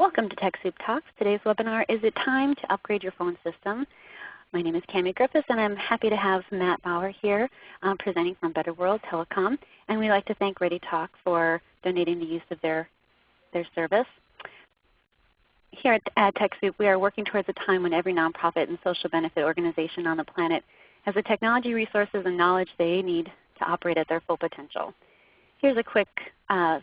Welcome to TechSoup Talks. Today's webinar, Is It Time to Upgrade Your Phone System? My name is Cami Griffiths and I'm happy to have Matt Bauer here um, presenting from Better World Telecom. And we'd like to thank ReadyTalk for donating the use of their, their service. Here at, TechSoup we are working towards a time when every nonprofit and social benefit organization on the planet has the technology resources and knowledge they need to operate at their full potential. Here's a quick uh,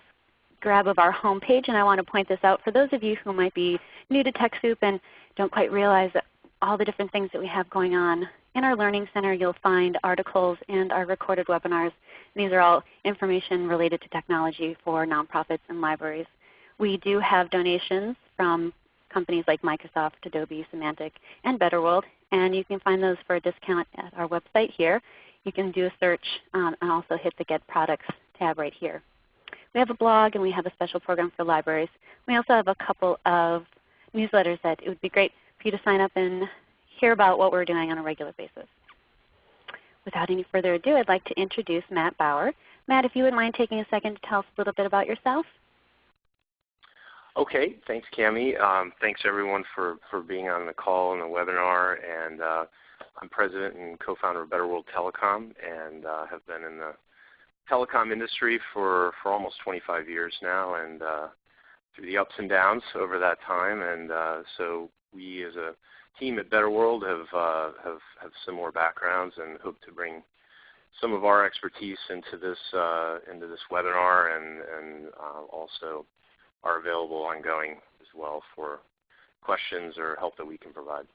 grab of our home page, and I want to point this out for those of you who might be new to TechSoup and don't quite realize all the different things that we have going on. In our Learning Center you'll find articles and our recorded webinars. These are all information related to technology for nonprofits and libraries. We do have donations from companies like Microsoft, Adobe, Symantec, and BetterWorld, and you can find those for a discount at our website here. You can do a search um, and also hit the Get Products tab right here. We have a blog and we have a special program for libraries. We also have a couple of newsletters that it would be great for you to sign up and hear about what we're doing on a regular basis. Without any further ado, I'd like to introduce Matt Bauer. Matt, if you would mind taking a second to tell us a little bit about yourself. Okay, thanks Cami. Um, thanks everyone for, for being on the call and the webinar. And uh, I'm President and co-founder of Better World Telecom and uh, have been in the telecom industry for, for almost 25 years now and uh, through the ups and downs over that time. And uh, so we as a team at Better World have, uh, have, have similar backgrounds and hope to bring some of our expertise into this, uh, into this webinar and, and uh, also are available ongoing as well for questions or help that we can provide.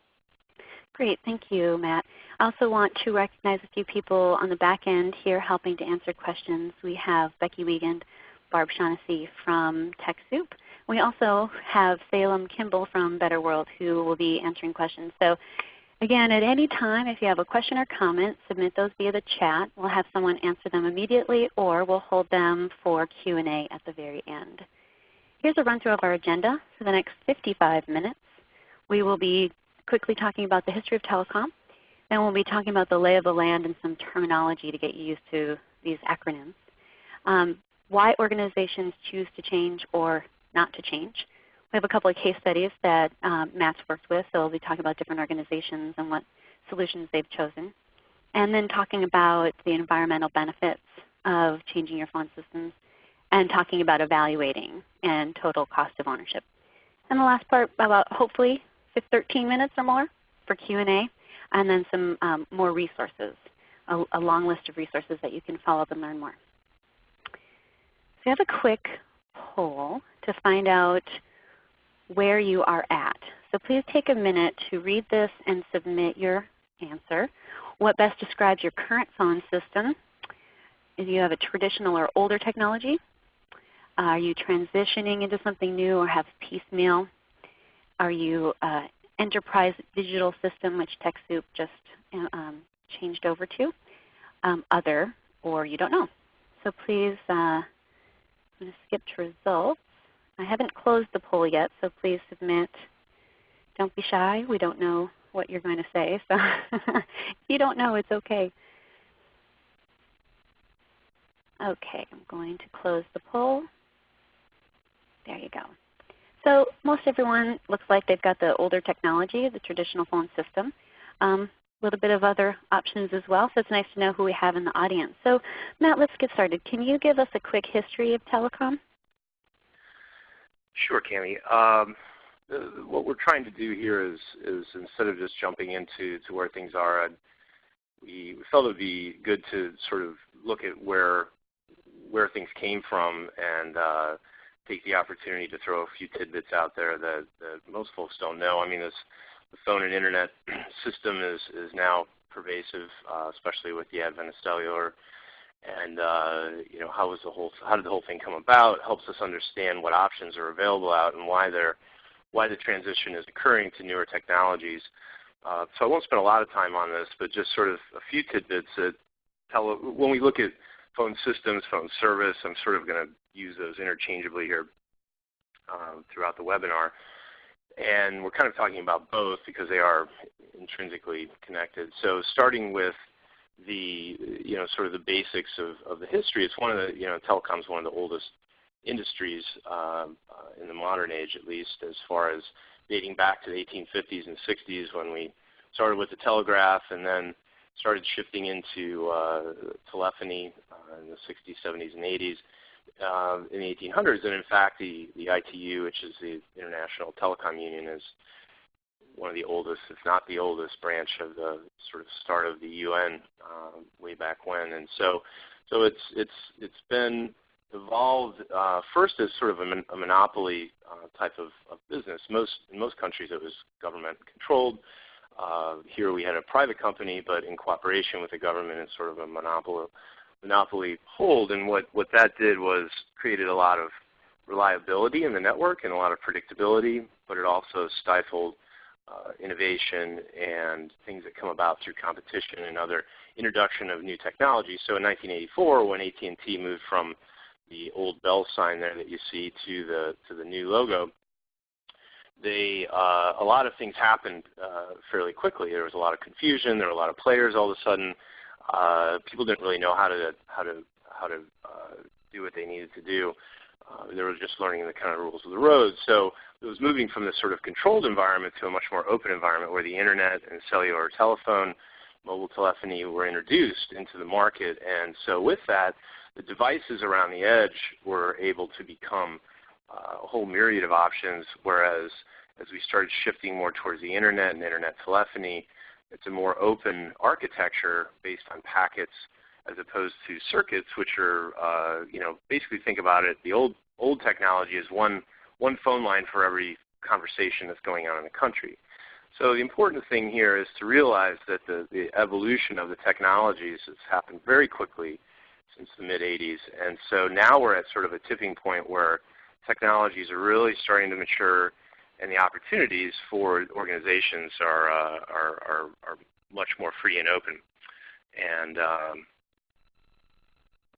Great. Thank you, Matt. I also want to recognize a few people on the back end here helping to answer questions. We have Becky Wiegand, Barb Shaughnessy from TechSoup. We also have Salem Kimball from Better World who will be answering questions. So again, at any time if you have a question or comment, submit those via the chat. We'll have someone answer them immediately or we'll hold them for Q&A at the very end. Here's a run through of our agenda for the next 55 minutes. We will be quickly talking about the history of telecom. Then we'll be talking about the lay of the land and some terminology to get you used to these acronyms. Um, why organizations choose to change or not to change. We have a couple of case studies that um, Matt's worked with, so we'll be talking about different organizations and what solutions they've chosen. And then talking about the environmental benefits of changing your phone systems and talking about evaluating and total cost of ownership. And the last part about hopefully 13 minutes or more for Q&A, and then some um, more resources, a, a, long list of resources that you can follow up and learn more. So we have a quick poll to find out where you are at. So please take a minute to read this and submit your answer. What best describes your current phone system? Do you have a traditional or older technology, are you transitioning into something new or have piecemeal are you uh, enterprise digital system, which TechSoup just um, changed over to, um, other, or you don't know. So please, uh, I'm going to skip to results. I haven't closed the poll yet, so please submit. Don't be shy. We don't know what you're going to say. So if you don't know, it's okay. Okay, I'm going to close the poll. There you go. So most everyone looks like they've got the older technology, the traditional phone system. A um, little bit of other options as well, so it's nice to know who we have in the audience. So Matt, let's get started. Can you give us a quick history of telecom? Sure, Cami. Um, what we're trying to do here is, is instead of just jumping into to where things are, we, we felt it would be good to sort of look at where where things came from and uh, take the opportunity to throw a few tidbits out there that, that most folks don't know. I mean, this the phone and internet system is is now pervasive, uh, especially with the advent of cellular. And uh, you know, how was the whole how did the whole thing come about? Helps us understand what options are available out and why they're why the transition is occurring to newer technologies. Uh, so I won't spend a lot of time on this, but just sort of a few tidbits that tell when we look at phone systems, phone service, I'm sort of going to use those interchangeably here um, throughout the webinar. And we're kind of talking about both because they are intrinsically connected. So starting with the you know sort of the basics of, of the history, it's one of the you know telecom is one of the oldest industries uh, in the modern age at least as far as dating back to the 1850s and 60s when we started with the telegraph and then started shifting into uh, telephony uh, in the 60s, 70s, and 80s uh, in the 1800s. And in fact, the, the ITU, which is the International Telecom Union, is one of the oldest, if not the oldest, branch of the sort of start of the UN uh, way back when. And so, so it's it's it's been evolved uh, first as sort of a, mon- a monopoly uh, type of, of, business. Most in most countries it was government controlled. Uh, here we had a private company, but in cooperation with the government in sort of a monopoly monopoly hold. And what what that did was created a lot of reliability in the network and a lot of predictability, but it also stifled uh, innovation and things that come about through competition and other introduction of new technology. So in 1984, when AT&T moved from the old Bell sign there that you see to the to the new logo, they uh, a lot of things happened uh, fairly quickly. There was a lot of confusion. There were a lot of players all of a sudden. Uh, people didn't really know how to how to how to uh, do what they needed to do. Uh, they were just learning the kind of rules of the road. So it was moving from this sort of controlled environment to a much more open environment where the internet and cellular telephone, mobile telephony were introduced into the market. And so with that, the devices around the edge were able to become a whole myriad of options, whereas as we started shifting more towards the internet and internet telephony, it's a more open architecture based on packets as opposed to circuits, which are, uh, you know, basically think about it, the old, old technology is one, one phone line for every conversation that's going on in the country. So the important thing here is to realize that the, the evolution of the technologies has happened very quickly since the mid-80s. And so now we're at sort of a tipping point where technologies are really starting to mature and the opportunities for organizations are, uh, are, are, are, much more free and open. And um,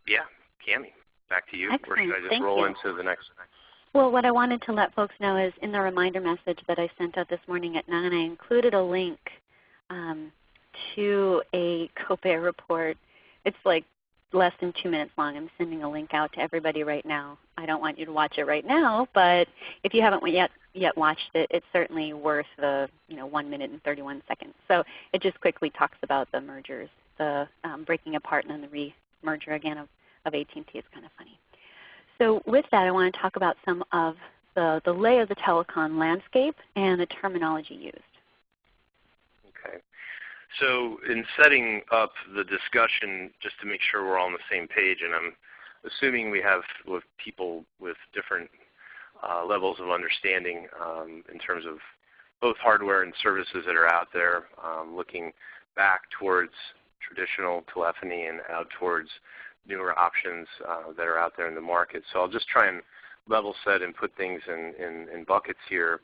yeah, Cami, back to you. Excellent. Or should I just Thank roll you. into the next? Well, what I wanted to let folks know is in the reminder message that I sent out this morning at 9, I included a link um, to a COPAIR report. It's like less than two minutes long. I'm sending a link out to everybody right now. I don't want you to watch it right now, but if you haven't yet yet watched it, it's certainly worth the you know 1 minute and 31 seconds. So it just quickly talks about the mergers, the um, breaking apart and then the re-merger again of, of AT&T is kind of funny. So with that, I want to talk about some of the, the lay of the telecom landscape and the terminology used. So in setting up the discussion, just to make sure we're all on the same page, and I'm assuming we have with people with different uh, levels of understanding um, in terms of both hardware and services that are out there, um, looking back towards traditional telephony and out towards newer options uh, that are out there in the market. So I'll just try and level set and put things in, in, in buckets here,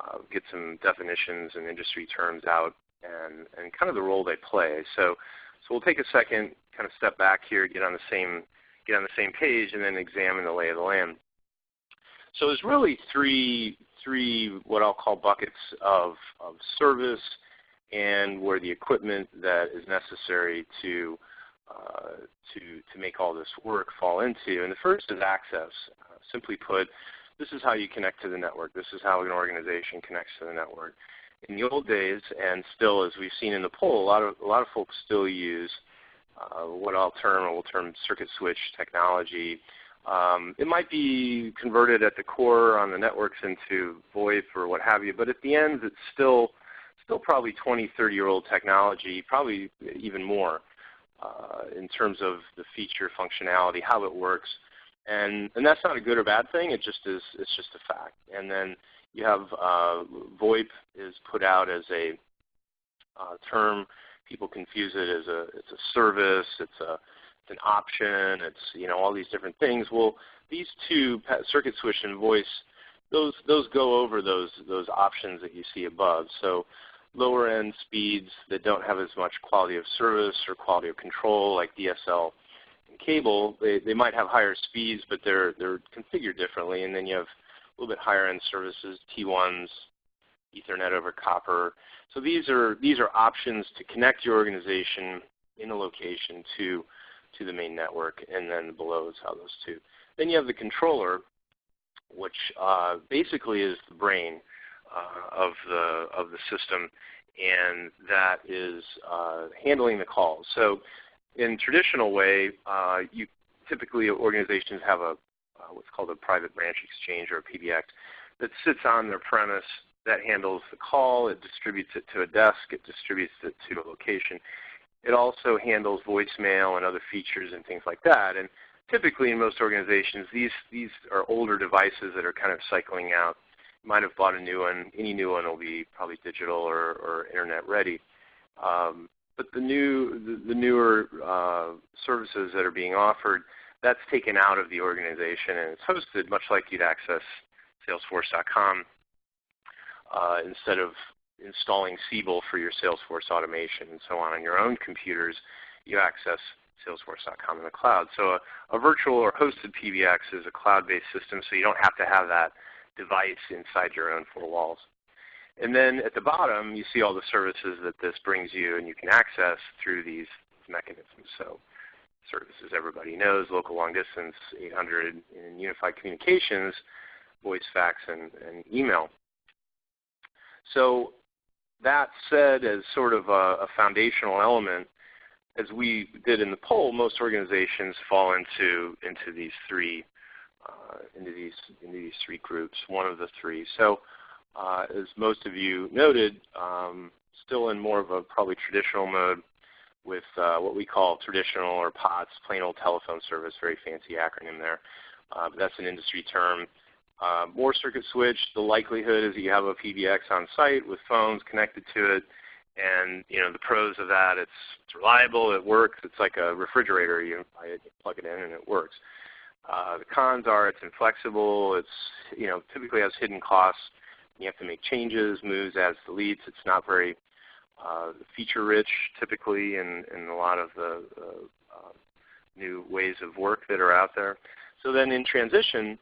uh, get some definitions and industry terms out and, and kind of the role they play. So, so we'll take a second, kind of step back here, get on the same get on the same page, and then examine the lay of the land. So there's really three three what I'll call buckets of, of service and where the equipment that is necessary to uh, to to make all this work fall into. And the first is access. Uh, simply put, this is how you connect to the network. This is how an organization connects to the network in the old days, and still as we've seen in the poll, a lot of a lot of folks still use uh, what I'll term or will term circuit switch technology. Um, it might be converted at the core on the networks into VoIP or what have you, but at the end it's still still probably 20, 30 year old technology, probably even more uh, in terms of the feature functionality, how it works. And, and that's not a good or bad thing. It just is. It's just a fact. And then you have uh, VoIP is put out as a uh, term. People confuse it as a it's a service. It's a it's an option. It's you know all these different things. Well, these two circuit switch and voice those those go over those those options that you see above. So lower end speeds that don't have as much quality of service or quality of control like DSL and cable, they, they might have higher speeds, but they're they're configured differently. And then you have little bit higher end services, T1s, Ethernet over copper. So these are these are options to connect your organization in a location to to the main network, and then below is how those two. Then you have the controller, which uh, basically is the brain uh, of the of the system, and that is uh, handling the calls. So, in traditional way, uh, you typically organizations have a uh, what's called a private branch exchange or a PBX that sits on their premise that handles the call. It distributes it to a desk. It distributes it to a location. It also handles voicemail and other features and things like that. And typically in most organizations, these, these are older devices that are kind of cycling out. You might have bought a new one. Any new one will be probably digital or, or internet ready. Um, but the new, the, the newer uh, services that are being offered, that's taken out of the organization and it's hosted much like you'd access Salesforce.com uh, instead of installing Siebel for your Salesforce automation and so on on your own computers, you access Salesforce.com in the cloud. So a, a, virtual or hosted PBX is a cloud-based system, so you don't have to have that device inside your own four walls. And then at the bottom, you see all the services that this brings you and you can access through these mechanisms. So services everybody knows, local long distance, 800 in unified communications, voice, fax, and, and email. So that said as sort of a, a foundational element, as we did in the poll, most organizations fall into into these three uh, into these into these three groups. One of the three. So, uh, as most of you noted, um, still in more of a probably traditional mode with uh, what we call traditional or POTS, plain old telephone service. Very fancy acronym there. Uh, but that's an industry term. Uh, more circuit switch, the likelihood is that you have a PBX on site with phones connected to it. And you know the pros of that, it's, it's reliable, it works. It's like a refrigerator. You, you plug it in and it works. Uh, the cons are it's inflexible. It's you know typically has hidden costs. You have to make changes, moves, adds, deletes. It's not very uh, feature rich typically in, in a lot of the uh, new ways of work that are out there. So then in transition,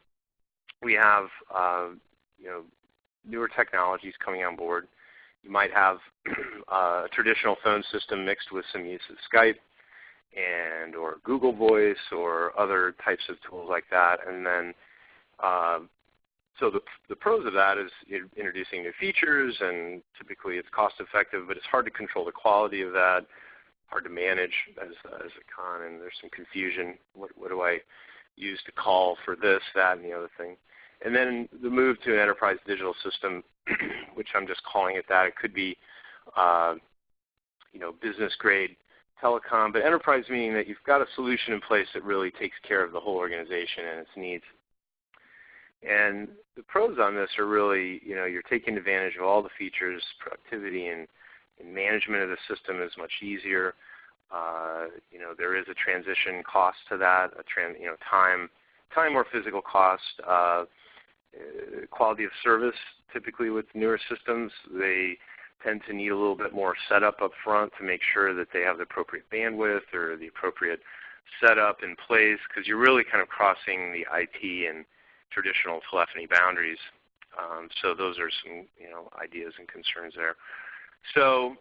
we have uh, you know newer technologies coming on board. You might have uh, a traditional phone system mixed with some use of Skype and or Google Voice or other types of tools like that. And then uh, so the, the pros of that is introducing new features and typically it's cost effective, but it's hard to control the quality of that, hard to manage as, as a con, and there's some confusion. What, what do I use to call for this, that, and the other thing? And then the move to an enterprise digital system, which I'm just calling it that. It could be uh, you know, business grade telecom, but enterprise meaning that you've got a solution in place that really takes care of the whole organization and its needs. And the pros on this are really, you know, you're taking advantage of all the features, productivity and, and management of the system is much easier. Uh, you know, there is a transition cost to that, a tran you know, time, time or physical cost. Uh, uh, quality of service, typically with newer systems, they tend to need a little bit more setup up front to make sure that they have the appropriate bandwidth or the appropriate setup in place because you're really kind of crossing the IT and traditional telephony boundaries. Um, so those are some you know ideas and concerns there. So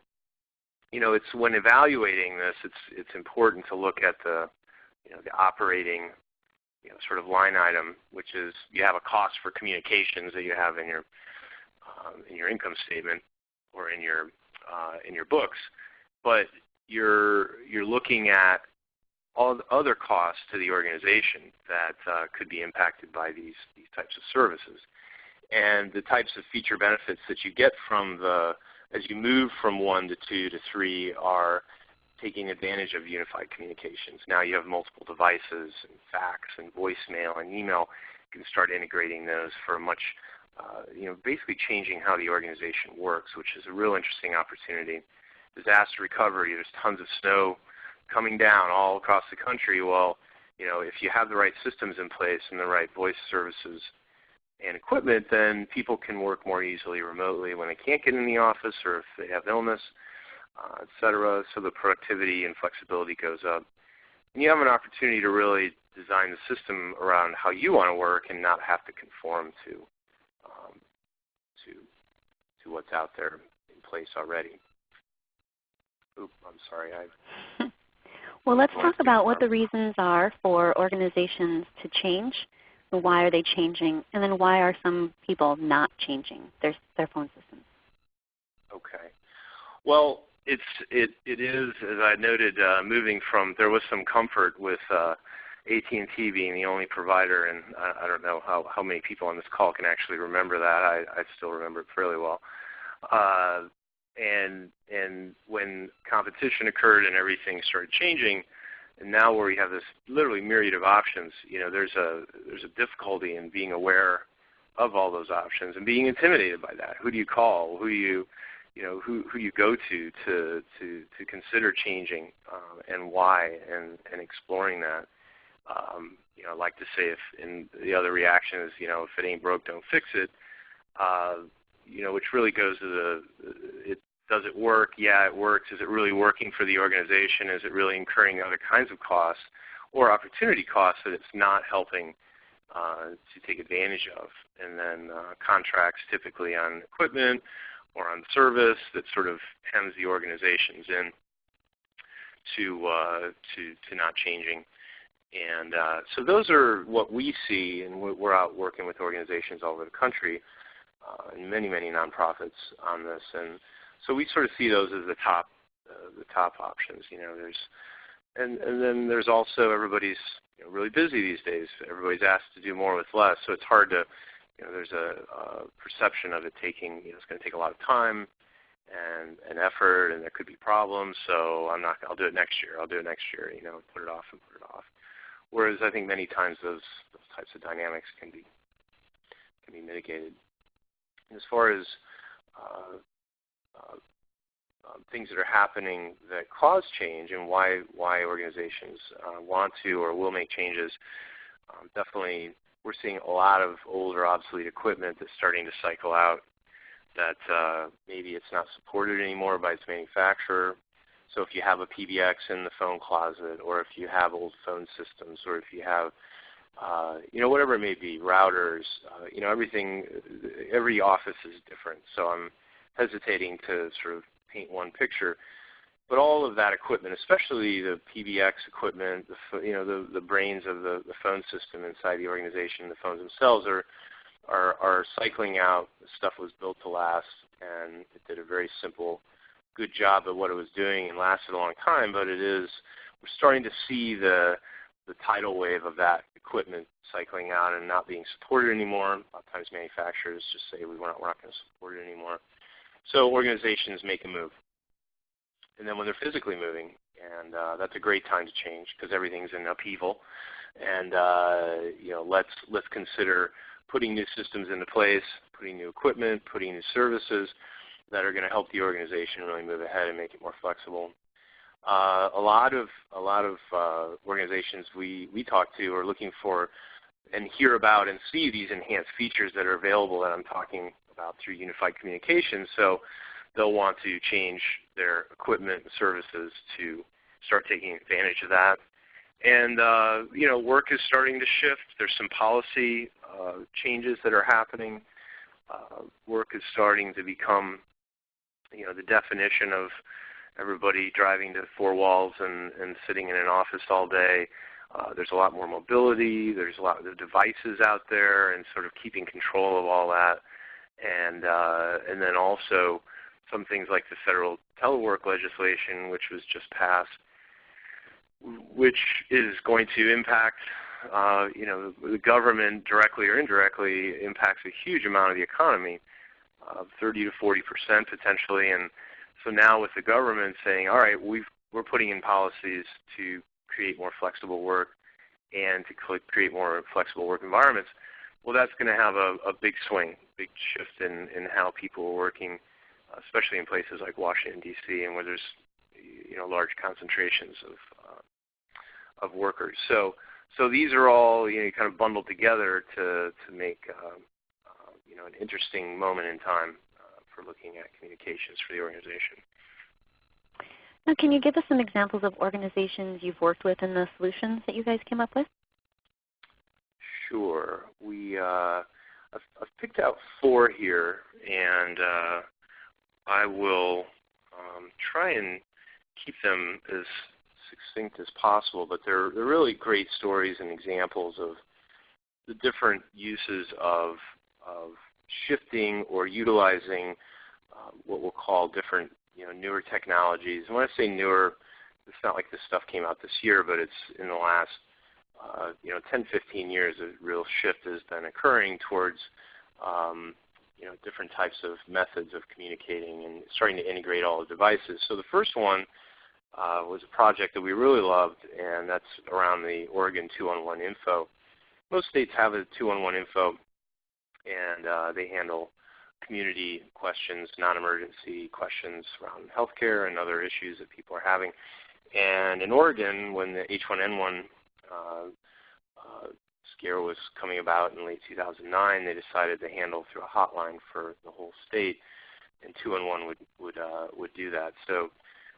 you know it's when evaluating this, it's it's important to look at the you know the operating you know, sort of line item, which is you have a cost for communications that you have in your um, in your income statement or in your uh, in your books, but you're you're looking at all the other costs to the organization that uh, could be impacted by these these types of services, and the types of feature benefits that you get from the as you move from one to two to three are taking advantage of unified communications. Now you have multiple devices and fax and voicemail and email. You can start integrating those for a much, uh, you know, basically changing how the organization works, which is a real interesting opportunity. Disaster recovery, there's tons of snow coming down all across the country. Well, you know, if you have the right systems in place and the right voice services and equipment, then people can work more easily remotely when they can't get in the office or if they have illness uh, cetera. So the productivity and flexibility goes up. And you have an opportunity to really design the system around how you want to work and not have to conform to um, to to what's out there in place already. Oop, I'm sorry. I Well, let's talk about what the reasons are for organizations to change. Why are they changing? And then why are some people not changing their, their phone systems? Okay. Well, it's, it, it is, as I noted, uh, moving from, there was some comfort with uh, AT&T being the only provider, and I, I don't know how, how many people on this call can actually remember that. I, I still remember it fairly well. Uh, and and when competition occurred and everything started changing, and now where we have this literally myriad of options, you know, there's a there's a difficulty in being aware of all those options and being intimidated by that. Who do you call? Who do you you know who who you go to to to to consider changing um, and why and and exploring that. Um, you know, I like to say if the other reaction is you know if it ain't broke, don't fix it. Uh, you know, which really goes to the it does it work? Yeah, it works. Is it really working for the organization? Is it really incurring other kinds of costs or opportunity costs that it's not helping uh, to take advantage of? And then uh, contracts typically on equipment or on service that sort of hems the organizations in to, uh, to, to not changing. And uh, so those are what we see, and we're out working with organizations all over the country uh, and many, many nonprofits on this. And so we sort of see those as the top uh, the top options. You know, there's and and then there's also everybody's you know, really busy these days. Everybody's asked to do more with less, so it's hard to you know there's a, a perception of it taking you know it's going to take a lot of time and and effort, and there could be problems. So I'm not I'll do it next year. I'll do it next year. You know, put it off and put it off. Whereas I think many times those those types of dynamics can be can be mitigated. As far as uh, things that are happening that cause change and why why organizations uh, want to or will make changes. Um, definitely, we're seeing a lot of older, obsolete equipment that's starting to cycle out. That uh, maybe it's not supported anymore by its manufacturer. So if you have a PBX in the phone closet, or if you have old phone systems, or if you have uh, you know, whatever it may be, routers, uh, you know, everything, every office is different. So I'm hesitating to sort of paint one picture. But all of that equipment, especially the PBX equipment, the, you know, the, the brains of the, the phone system inside the organization, the phones themselves are, are, are cycling out. The stuff was built to last, and it did a very simple, good job of what it was doing and lasted a long time. But it is, we're starting to see the, the tidal wave of that equipment cycling out and not being supported anymore. A lot of times manufacturers just say we we're not, we're not going to support it anymore. So organizations make a move. And then when they're physically moving, and uh, that's a great time to change because everything's in upheaval. And uh, you know, let's let's consider putting new systems into place, putting new equipment, putting new services that are going to help the organization really move ahead and make it more flexible. Uh, a lot of a lot of uh, organizations we we talk to are looking for and hear about and see these enhanced features that are available that I'm talking about through unified communications. So they'll want to change their equipment and services to start taking advantage of that. And uh, you know, work is starting to shift. There's some policy uh, changes that are happening. Uh, work is starting to become, you know, the definition of everybody driving to four walls and, and sitting in an office all day. Uh, there's a lot more mobility. There's a lot of devices out there, and sort of keeping control of all that and uh, and then also some things like the federal telework legislation, which was just passed, which is going to impact uh, you know the government directly or indirectly impacts a huge amount of the economy, uh, 30 to 40 percent potentially, and so now with the government saying, all right, we we're putting in policies to create more flexible work and to create more flexible work environments well, that's going to have a, a big swing, big shift in, in how people are working, especially in places like Washington, D.C., and where there's you know, large concentrations of, uh, of workers. So, so these are all you know, kind of bundled together to, to make uh, uh, you know, an interesting moment in time uh, for looking at communications for the organization. Now, can you give us some examples of organizations you've worked with and the solutions that you guys came up with? Sure. We uh, I've, I've, picked out four here, and uh, I will um, try and keep them as succinct as possible, but they're, they're really great stories and examples of the different uses of, of shifting or utilizing uh, what we'll call different you know, newer technologies. And when I say newer, it's not like this stuff came out this year, but it's in the last uh, you know 10, 15 years. A real shift has been occurring towards um, you know different types of methods of communicating and starting to integrate all the devices. So the first one uh, was a project that we really loved, and that's around the Oregon two-on-one info. Most states have a two-on-one info, and uh, they handle community questions, non-emergency questions around healthcare and other issues that people are having. And in Oregon, when the H1N1 uh, uh, scare was coming about in late 2009, they decided to handle through a hotline for the whole state, and two and one would would uh, would do that. So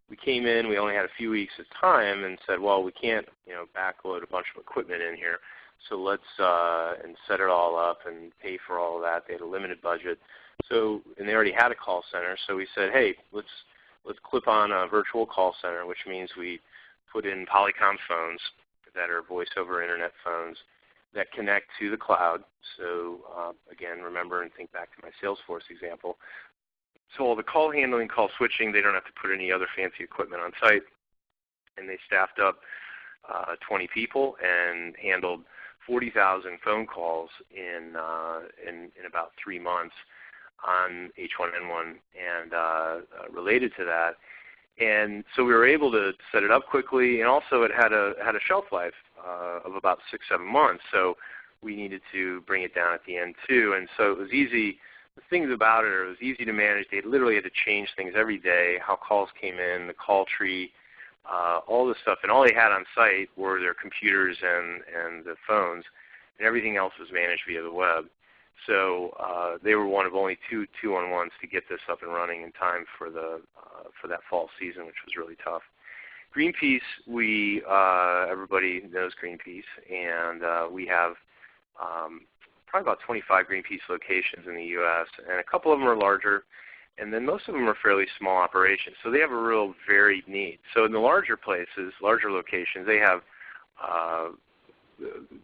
we came in, we only had a few weeks of time, and said, well, we can't you know backload a bunch of equipment in here, so let's uh, and set it all up and pay for all of that. They had a limited budget, so and they already had a call center, so we said, hey, let's let's clip on a virtual call center, which means we put in Polycom phones that are voice over internet phones that connect to the cloud. So uh, again, remember and think back to my Salesforce example. So all the call handling, call switching, they don't have to put any other fancy equipment on site. And they staffed up uh, 20 people and handled 40,000 phone calls in, uh, in, in about three months on H1N1 and uh, uh, related to that. And so we were able to set it up quickly, and also it had a had a shelf life uh, of about six seven months. So we needed to bring it down at the end too. And so it was easy. The things about it, it was easy to manage. They literally had to change things every day, how calls came in, the call tree, uh, all this stuff. And all they had on site were their computers and and the phones, and everything else was managed via the web. So uh, they were one of only two two-on-ones to get this up and running in time for the uh, for that fall season, which was really tough. Greenpeace, we uh, everybody knows Greenpeace, and uh, we have um, probably about 25 Greenpeace locations in the U.S., and a couple of them are larger, and then most of them are fairly small operations. So they have a real varied need. So in the larger places, larger locations, they have uh,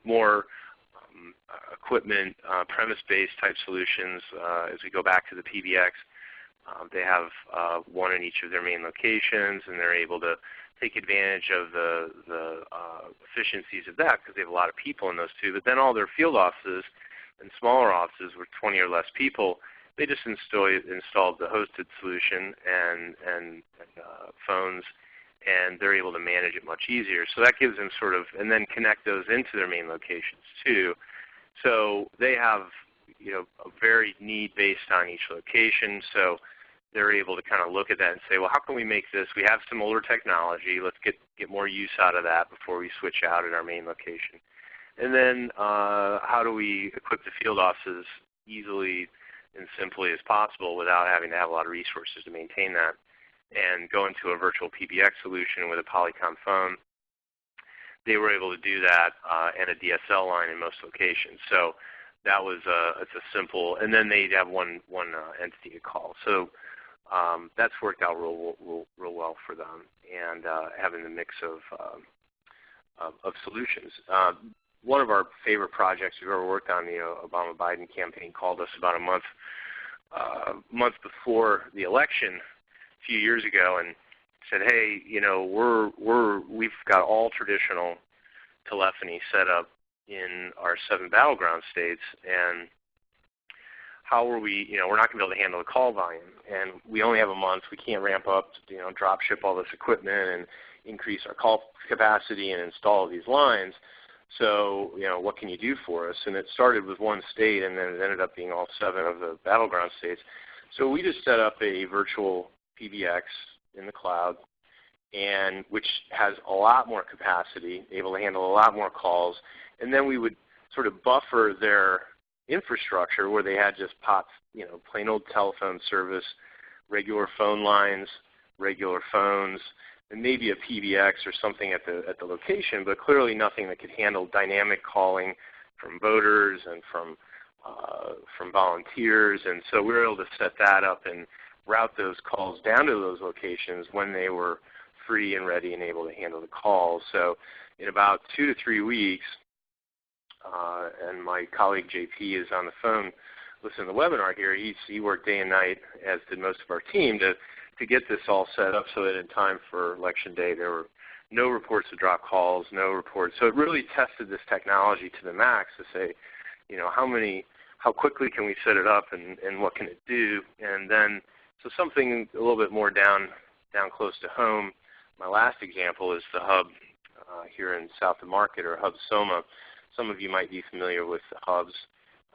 more equipment, uh, premise-based type solutions. Uh, as we go back to the PBX, um, they have uh, one in each of their main locations, and they're able to take advantage of the, the uh, efficiencies of that because they have a lot of people in those two. But then all their field offices and smaller offices with 20 or less people, they just install, installed the hosted solution and, and, and uh, phones and they're able to manage it much easier. So that gives them sort of, and then connect those into their main locations too. So they have you know, a varied need based on each location. So they're able to kind of look at that and say, well, how can we make this? We have some older technology. Let's get, get more use out of that before we switch out at our main location. And then uh, how do we equip the field offices easily and simply as possible without having to have a lot of resources to maintain that? and go into a virtual PBX solution with a Polycom phone. They were able to do that uh, and a DSL line in most locations. So that was a, it's a simple, and then they have one, one uh, entity to call. So um, that's worked out real, real, real well for them and uh, having the mix of, um, of, of, solutions. Uh, one of our favorite projects we've ever worked on, the uh, Obama-Biden campaign, called us about a month, uh, month before the election a few years ago and said, "Hey, you know, we're we're we've got all traditional telephony set up in our seven battleground states, and how are we? You know, we're not going to be able to handle the call volume, and we only have a month. We can't ramp up, you know, drop ship all this equipment and increase our call capacity and install these lines." So, you know, what can you do for us? And it started with one state, and then it ended up being all seven of the battleground states. So we just set up a virtual PBX in the cloud, and which has a lot more capacity, able to handle a lot more calls. And then we would sort of buffer their infrastructure where they had just POTS, you know, plain old telephone service, regular phone lines, regular phones, and maybe a PBX or something at the at the location, but clearly nothing that could handle dynamic calling from voters and from uh, from volunteers. And so we were able to set that up and route those calls down to those locations when they were free and ready and able to handle the calls. So in about two to three weeks, uh, and my colleague JP is on the phone listening to the webinar here. He's, he worked day and night, as did most of our team, to, to get this all set up so that in time for Election Day there were no reports of drop calls, no reports. So it really tested this technology to the max to say, you know, how many, how quickly can we set it up and, and what can it do? And then, so something a little bit more down, down close to home. My last example is the hub uh, here in South of Market or Hub Soma. Some of you might be familiar with the hubs.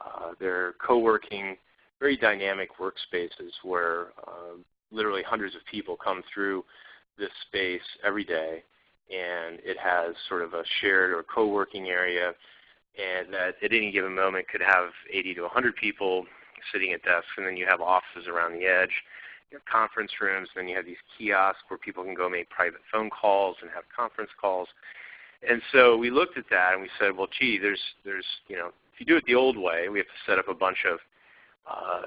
Uh, they're co-working, very dynamic workspaces where uh, literally hundreds of people come through this space every day and it has sort of a shared or co-working area and that at any given moment could have 80 to 100 people sitting at desks and then you have offices around the edge. You have conference rooms, and then you have these kiosks where people can go make private phone calls and have conference calls. And so we looked at that and we said, well, gee, there's, there's, you know, if you do it the old way, we have to set up a bunch of uh,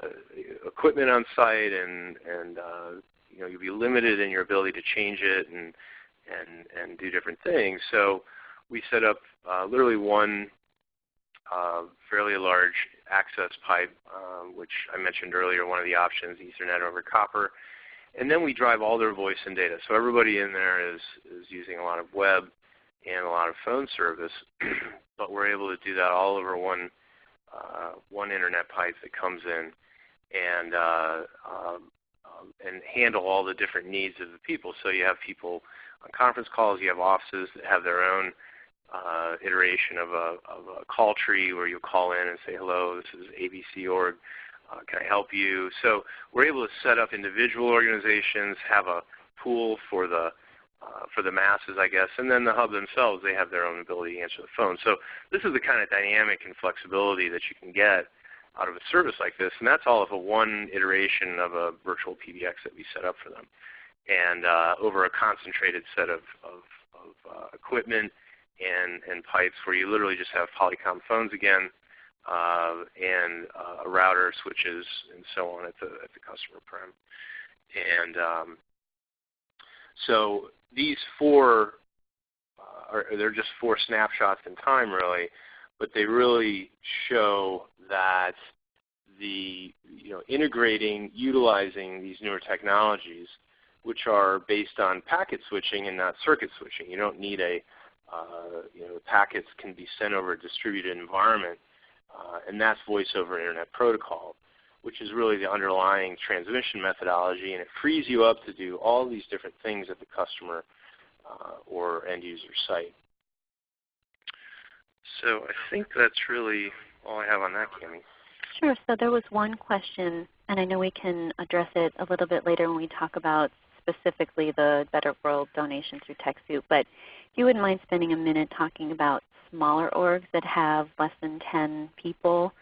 equipment on site, and and uh, you know you'll be limited in your ability to change it and and and do different things. So we set up uh, literally one uh, fairly large access pipe, uh, which I mentioned earlier, one of the options, Ethernet over copper. And then we drive all their voice and data. So everybody in there is, is using a lot of web and a lot of phone service, but we're able to do that all over one uh, one internet pipe that comes in and uh, um, um, and handle all the different needs of the people. So you have people on conference calls, you have offices that have their own uh, iteration of a, of a call tree where you call in and say, hello, this is ABC org, uh, can I help you? So we're able to set up individual organizations, have a pool for the uh, for the masses, I guess. And then the hub themselves, they have their own ability to answer the phone. So this is the kind of dynamic and flexibility that you can get out of a service like this. And that's all of a one iteration of a virtual PBX that we set up for them. And uh, over a concentrated set of, of, of uh, equipment and, and pipes where you literally just have Polycom phones again uh, and uh, a router, switches, and so on at the, at the customer prem. And um, so these four, uh, are, they're just four snapshots in time really, but they really show that the you know, integrating, utilizing these newer technologies, which are based on packet switching and not circuit switching. You don't need a, uh, you know, packets can be sent over a distributed environment, uh, and that's voice over internet protocol which is really the underlying transmission methodology, and it frees you up to do all these different things at the customer uh, or end user site. So I think that's really all I have on that, Cami. Sure. So there was one question, and I know we can address it a little bit later when we talk about specifically the Better World donation through TechSoup. But if you wouldn't mind spending a minute talking about smaller orgs that have less than 10 people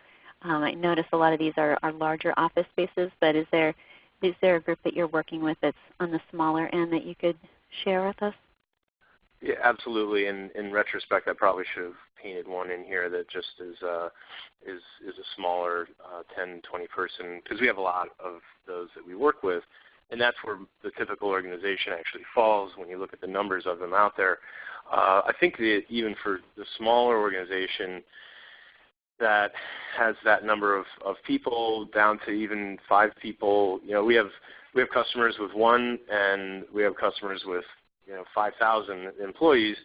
um, I notice a lot of these are, are larger office spaces, but is there is there a group that you're working with that's on the smaller end that you could share with us? Yeah, absolutely. In in retrospect, I probably should have painted one in here that just is uh, is is a smaller uh, 10, 20 person because we have a lot of those that we work with, and that's where the typical organization actually falls when you look at the numbers of them out there. Uh, I think that even for the smaller organization, that has that number of, of people down to even five people. You know, we have we have customers with one, and we have customers with you know 5,000 employees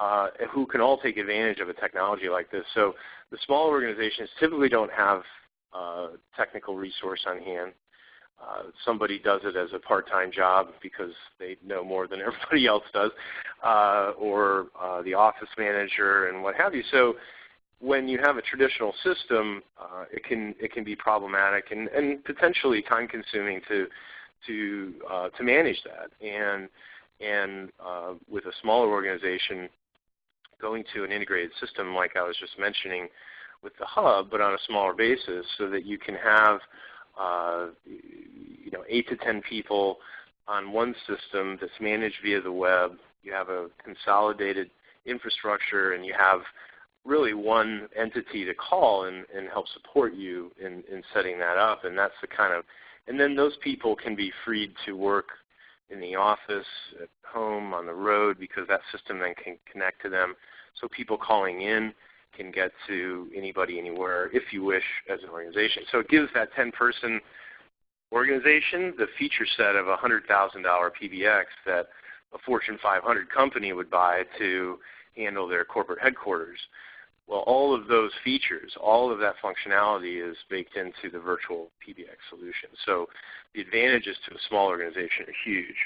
uh, who can all take advantage of a technology like this. So the small organizations typically don't have uh, technical resource on hand. Uh, somebody does it as a part-time job because they know more than everybody else does, uh, or uh, the office manager and what have you. So when you have a traditional system, uh, it can it can be problematic and, and potentially time consuming to to uh, to manage that. And and with a smaller organization, going to an integrated system like I was just mentioning with the hub, but on a smaller basis, so that you can have uh, you know eight to ten people on one system that's managed via the web. You have a consolidated infrastructure, and you have really one entity to call and, and help support you in, in setting that up. And that's the kind of, and then those people can be freed to work in the office, at home, on the road, because that system then can connect to them. So people calling in can get to anybody anywhere if you wish as an organization. So it gives that 10-person organization the feature set of a $100,000 PBX that a Fortune 500 company would buy to handle their corporate headquarters. Well, all of those features, all of that functionality is baked into the virtual PBX solution. So the advantages to a small organization are huge.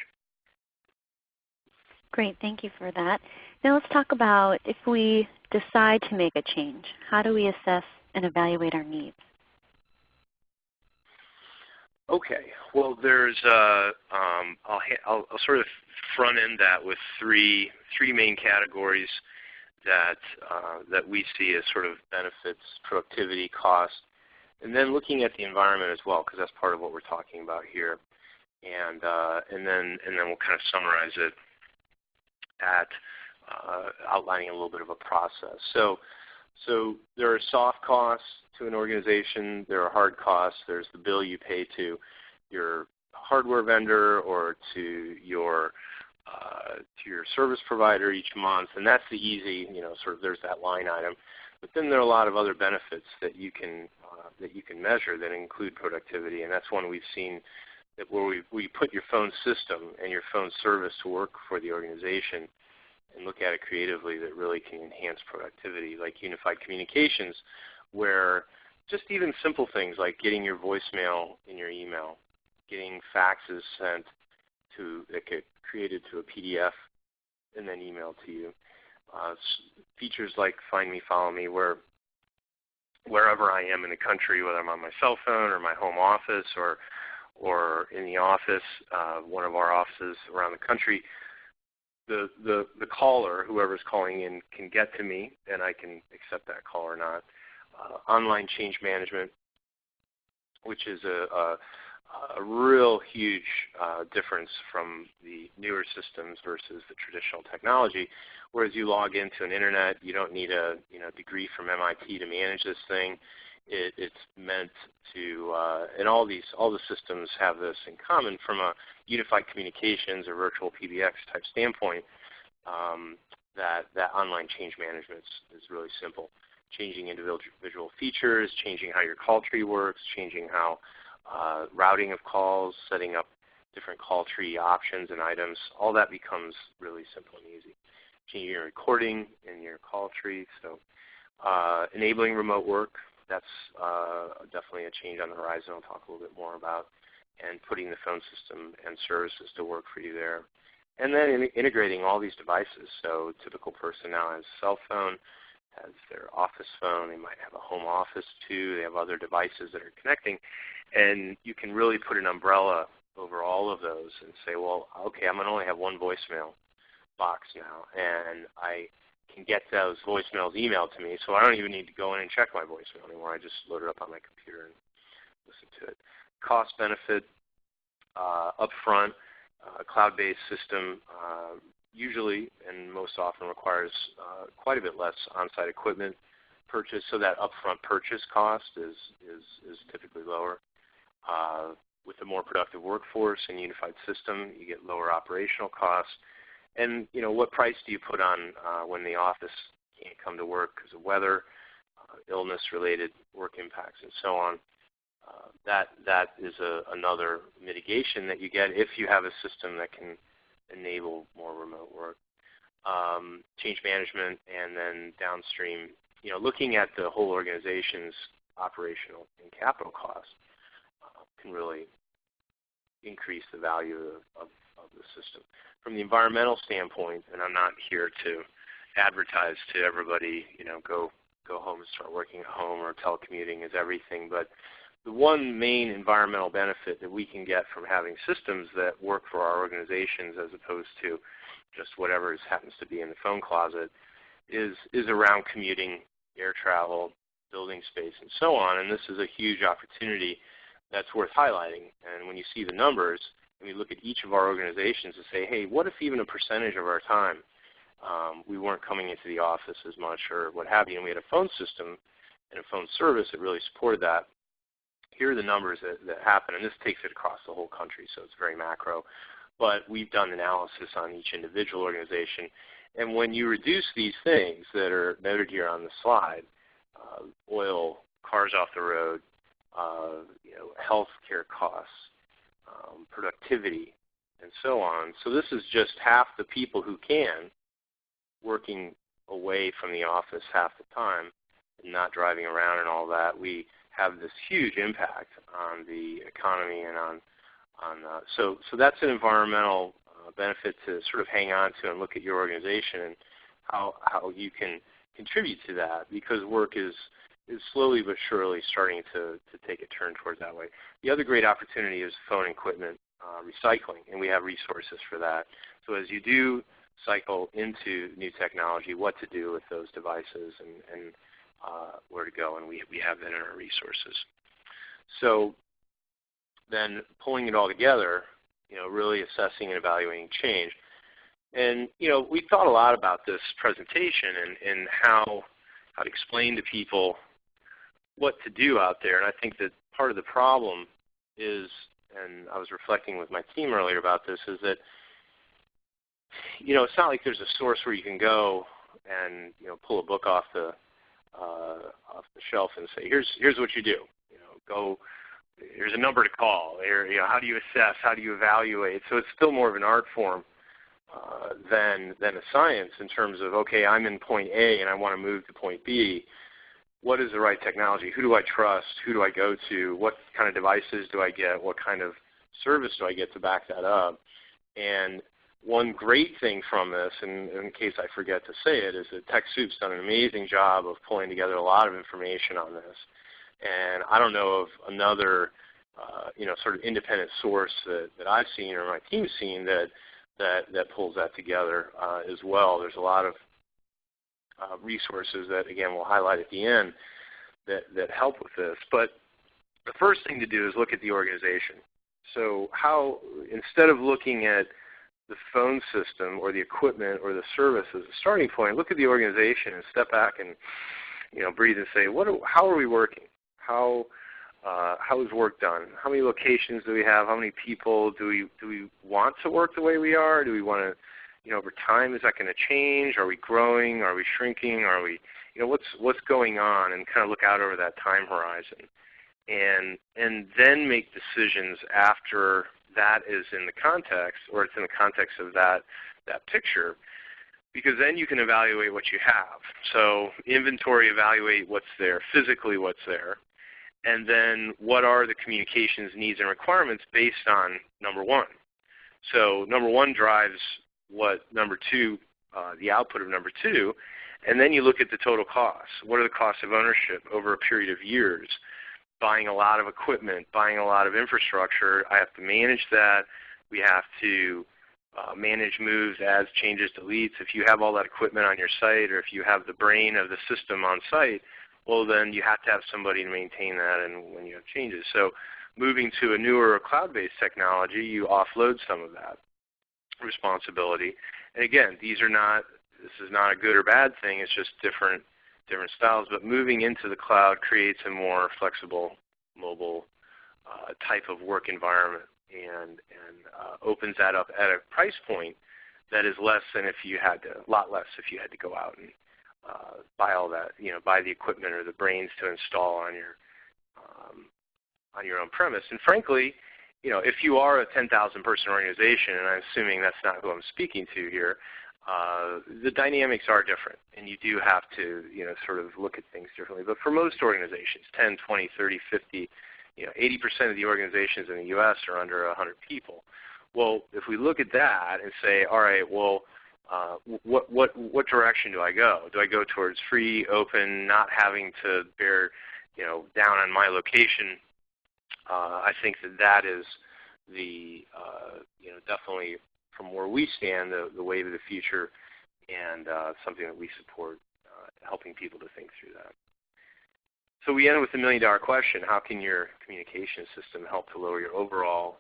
Great, thank you for that. Now let's talk about if we decide to make a change, how do we assess and evaluate our needs? Okay, well there's, uh, um, I'll, I'll, I'll, sort of front end that with three, three main categories that, uh, that we see as sort of benefits, productivity, cost, and then looking at the environment as well because that's part of what we're talking about here. And, uh, and, then, and then we'll kind of summarize it at outlining a little bit of a process. So, so there are soft costs to an organization. There are hard costs. There's the bill you pay to your hardware vendor or to your uh, to your service provider each month, and that's the easy, you know, sort of there's that line item. But then there are a lot of other benefits that you can uh, that you can measure that include productivity, and that's one we've seen that where we we put your phone system and your phone service to work for the organization and look at it creatively that really can enhance productivity, like unified communications, where just even simple things like getting your voicemail in your email, getting faxes sent to that get created to a PDF and then emailed to you. Uh, features like Find Me, Follow Me, where wherever I am in the country, whether I'm on my cell phone or my home office or or in the office, uh, one of our offices around the country, the, the, the caller, whoever's calling in, can get to me and I can accept that call or not. Uh, online change management, which is a, a, a real huge uh, difference from the newer systems versus the traditional technology. Whereas you log into an internet, you don't need a you know, degree from MIT to manage this thing. It, it's meant to, uh, and all these, all the systems have this in common from a unified communications or virtual PBX type standpoint. Um, that that online change management is, really simple. Changing individual features, changing how your call tree works, changing how uh, routing of calls, setting up different call tree options and items, all that becomes really simple and easy. Changing your recording in your call tree, so uh, enabling remote work, that's uh, definitely a change on the horizon I'll talk a little bit more about, and putting the phone system and services to work for you there. And then in integrating all these devices. So typical person now has a cell phone, has their office phone, they might have a home office too, they have other devices that are connecting. And you can really put an umbrella over all of those and say, well, okay, I'm going to only have one voicemail box now, and I can get those voicemails emailed to me, so I don't even need to go in and check my voicemail anymore. I just load it up on my computer and listen to it. Cost benefit uh, upfront, uh, cloud-based system uh, usually and most often requires uh, quite a bit less on-site equipment purchase, so that upfront purchase cost is, is, is typically lower. Uh, with a more productive workforce and unified system, you get lower operational costs and you know, what price do you put on uh, when the office can't come to work because of weather, uh, illness-related work impacts, and so on? Uh, that that is a, another mitigation that you get if you have a system that can enable more remote work. Um, change management, and then downstream, you know, looking at the whole organization's operational and capital costs uh, can really increase the value of, of, of the system from the environmental standpoint, and I'm not here to advertise to everybody, you know, go go home and start working at home or telecommuting is everything, but the one main environmental benefit that we can get from having systems that work for our organizations as opposed to just whatever happens to be in the phone closet is, is around commuting, air travel, building space, and so on. And this is a huge opportunity that's worth highlighting. And when you see the numbers, we look at each of our organizations and say, hey, what if even a percentage of our time um, we weren't coming into the office as much or what have you, and we had a phone system and a phone service that really supported that. Here are the numbers that, that happen, and this takes it across the whole country, so it's very macro. but we've done analysis on each individual organization. And when you reduce these things that are noted here on the slide, uh, oil, cars off the road, uh, you know, health care costs, um, productivity, and so on. So this is just half the people who can working away from the office half the time and not driving around and all that. We have this huge impact on the economy and on on uh, so so that's an environmental uh, benefit to sort of hang on to and look at your organization and how how you can contribute to that because work is is slowly but surely starting to, to take a turn towards that way. The other great opportunity is phone equipment uh, recycling, and we have resources for that. So as you do cycle into new technology, what to do with those devices and, and uh, where to go, and we, we have that in our resources. So then pulling it all together, you know, really assessing and evaluating change. And you know, we thought a lot about this presentation and, and how how to explain to people what to do out there. And I think that part of the problem is, and I was reflecting with my team earlier about this, is that you know it's not like there's a source where you can go and you know pull a book off the uh, off the shelf and say here's here's what you do. You know, go. Here's a number to call. Here, you know, how do you assess? How do you evaluate? So it's still more of an art form uh, than than a science in terms of okay, I'm in point A and I want to move to point B what is the right technology? Who do I trust? Who do I go to? What kind of devices do I get? What kind of service do I get to back that up? And one great thing from this, and in case I forget to say it, is that TechSoup's done an amazing job of pulling together a lot of information on this. And I don't know of another uh, you know, sort of independent source that, that I've seen or my team's seen that, that, that pulls that together uh, as well. There's a lot of uh, resources that, again, we'll highlight at the end that, that help with this. But the first thing to do is look at the organization. So how, instead of looking at the phone system or the equipment or the service as a starting point, look at the organization and step back and you know, breathe and say, what are, how are we working? How, uh, how is work done? How many locations do we have? How many people do we, do we want to work the way we are? Do we want to you know, over time, is that going to change? Are we growing? Are we shrinking? Are we, you know, what's what's going on? And kind of look out over that time horizon, and and then make decisions after that is in the context, or it's in the context of that that picture, because then you can evaluate what you have. So inventory, evaluate what's there, physically what's there, and then what are the communications needs and requirements based on number one. So number one drives what number two, uh, the output of number two, and then you look at the total costs. What are the costs of ownership over a period of years? Buying a lot of equipment, buying a lot of infrastructure. I have to manage that. We have to uh, manage moves, adds, changes, deletes. If you have all that equipment on your site or if you have the brain of the system on site, well then you have to have somebody to maintain that and when you have changes. So moving to a newer cloud-based technology, you offload some of that responsibility. And again, these are not this is not a good or bad thing. It's just different different styles. But moving into the cloud creates a more flexible mobile uh, type of work environment and and uh, opens that up at a price point that is less than if you had to a lot less if you had to go out and uh, buy all that you know buy the equipment or the brains to install on your um, on your own premise. And frankly, you know, if you are a 10,000 person organization, and I'm assuming that's not who I'm speaking to here, uh, the dynamics are different, and you do have to, you know, sort of look at things differently. But for most organizations, 10, 20, 30, 50, you know, 80% of the organizations in the U.S. are under 100 people. Well, if we look at that and say, all right, well, uh, what what what direction do I go? Do I go towards free, open, not having to bear, you know, down on my location I think that that is the uh, you know definitely from where we stand the, the wave of the future and uh, something that we support uh, helping people to think through that. So we end with the million dollar question, how can your communication system help to lower your overall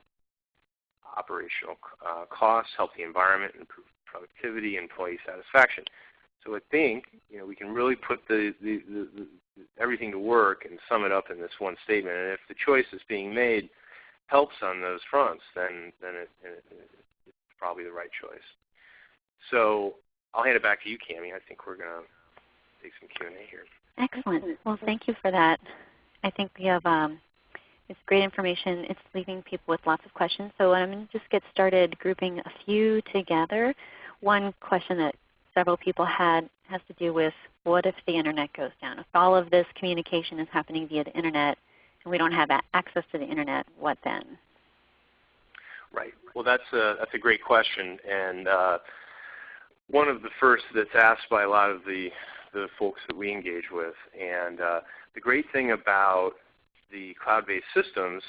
operational uh, costs, help the environment, improve productivity, employee satisfaction? So I think you know we can really put the, the, the, the, everything to work and sum it up in this one statement. And if the choice is being made helps on those fronts, then then it, it, it probably the right choice. So I'll hand it back to you, Cami. I think we're going to take some Q&A here. Excellent. Well, thank you for that. I think we have um, it's great information. It's leaving people with lots of questions. So I'm going to just get started grouping a few together. One question that several people had has to do with what if the Internet goes down? If all of this communication is happening via the Internet and we don't have access to the Internet, what then? Right. Well, that's a, that's a great question. And uh, one of the first that's asked by a lot of the, the folks that we engage with. And uh, the great thing about the cloud-based systems,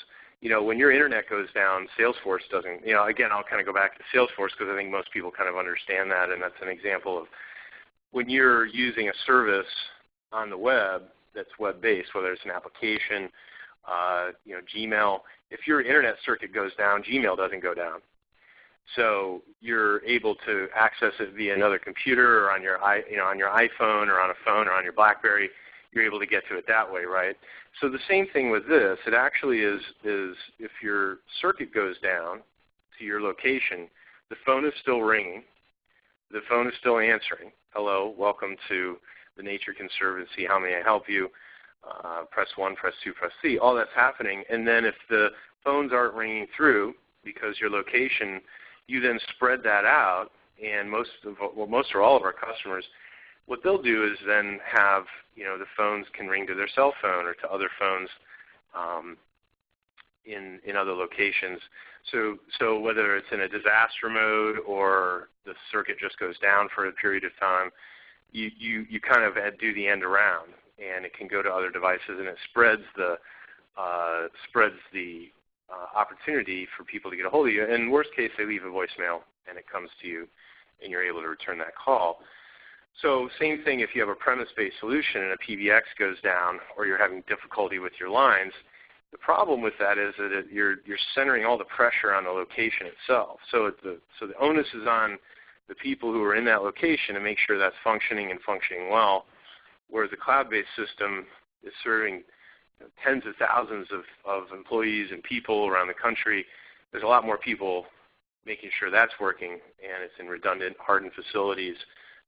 you know, when your internet goes down, Salesforce doesn't, you know, again, I'll kind of go back to Salesforce because I think most people kind of understand that, and that's an example of when you're using a service on the web that's web-based, whether it's an application, uh, you know, Gmail, if your internet circuit goes down, Gmail doesn't go down. So you're able to access it via another computer or on your, you know, on your iPhone or on a phone or on your BlackBerry. You're able to get to it that way, right? So the same thing with this. It actually is, is if your circuit goes down to your location, the phone is still ringing. The phone is still answering. Hello, welcome to the Nature Conservancy. How may I help you? Uh, press 1, press 2, press 3. All that's happening. And then if the phones aren't ringing through because your location you then spread that out, and most of well, most or all of our customers, what they'll do is then have you know the phones can ring to their cell phone or to other phones um, in in other locations. So so whether it's in a disaster mode or the circuit just goes down for a period of time, you you you kind of do the end around, and it can go to other devices, and it spreads the uh, spreads the uh, opportunity for people to get a hold of you. And worst case, they leave a voicemail and it comes to you and you're able to return that call. So same thing if you have a premise-based solution and a PBX goes down or you're having difficulty with your lines, the problem with that is that it, you're, you're centering all the pressure on the location itself. So, the, so the onus is on the people who are in that location to make sure that's functioning and functioning well, whereas the cloud-based system is serving know, tens of thousands of, of employees and people around the country. There's a lot more people making sure that's working, and it's in redundant, hardened facilities,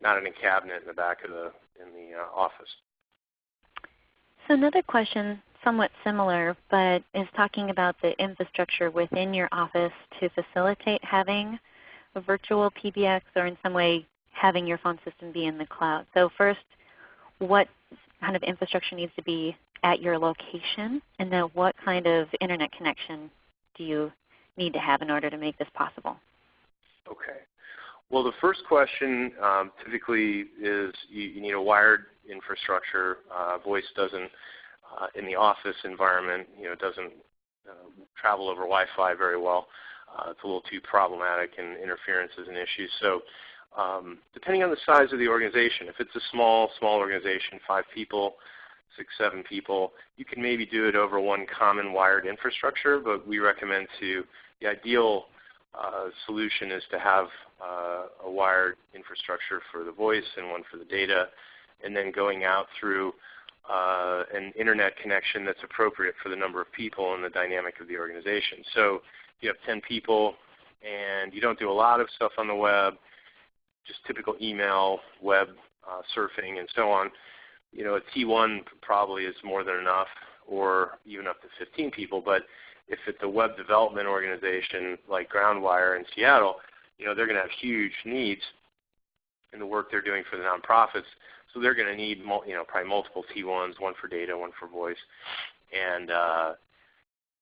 not in a cabinet in the back of the in the uh, office. So another question, somewhat similar, but is talking about the infrastructure within your office to facilitate having a virtual PBX or in some way having your phone system be in the cloud. So first, what kind of infrastructure needs to be at your location? And then what kind of Internet connection do you need to have in order to make this possible? Okay. Well, the first question um, typically is you, you, need a wired infrastructure. Uh, voice doesn't, uh, in the office environment, you know, doesn't uh, travel over Wi-Fi very well. Uh, it's a little too problematic and interference is an issue. So um, depending on the size of the organization, if it's a small, small organization, five people, six, seven people, you can maybe do it over one common wired infrastructure, but we recommend to, the ideal uh, solution is to have uh, a wired infrastructure for the voice and one for the data, and then going out through uh, an internet connection that's appropriate for the number of people and the dynamic of the organization. So if you have 10 people and you don't do a lot of stuff on the web, just typical email, web uh, surfing, and so on, you know, a T1 probably is more than enough, or even up to 15 people. But if it's a web development organization like Groundwire in Seattle, you know, they're going to have huge needs in the work they're doing for the nonprofits. So they're going to need, you know, probably multiple T1s, one for data, one for voice, and uh,